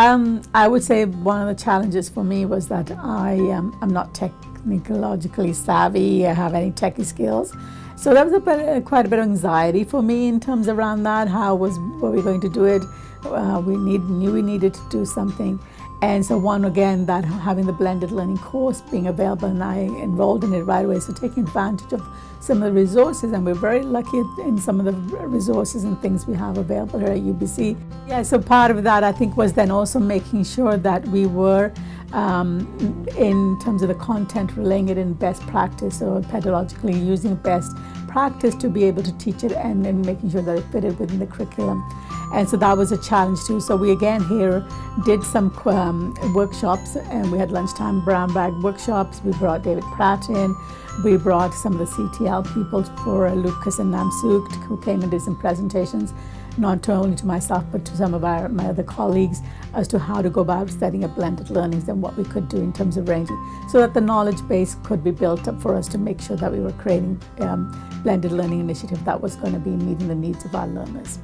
Um, I would say one of the challenges for me was that I am I'm not technologically savvy, I have any techie skills. So that was a bit, quite a bit of anxiety for me in terms around that. How was were we going to do it? Uh, we need, knew we needed to do something. And so one, again, that having the blended learning course being available and I enrolled in it right away. So taking advantage of some of the resources and we're very lucky in some of the resources and things we have available here at UBC. Yeah, so part of that I think was then also making sure that we were um, in terms of the content, relaying it in best practice or pedagogically using best practice to be able to teach it and, and making sure that it fitted within the curriculum. And so that was a challenge too. So we again here did some um, workshops and we had lunchtime brown bag workshops. We brought David Pratt in. We brought some of the CTL people for Lucas and Namsook who came and did some presentations, not only to myself but to some of our, my other colleagues as to how to go about setting up blended learnings and what we could do in terms of ranging so that the knowledge base could be built up for us to make sure that we were creating um, blended learning initiative that was going to be meeting the needs of our learners.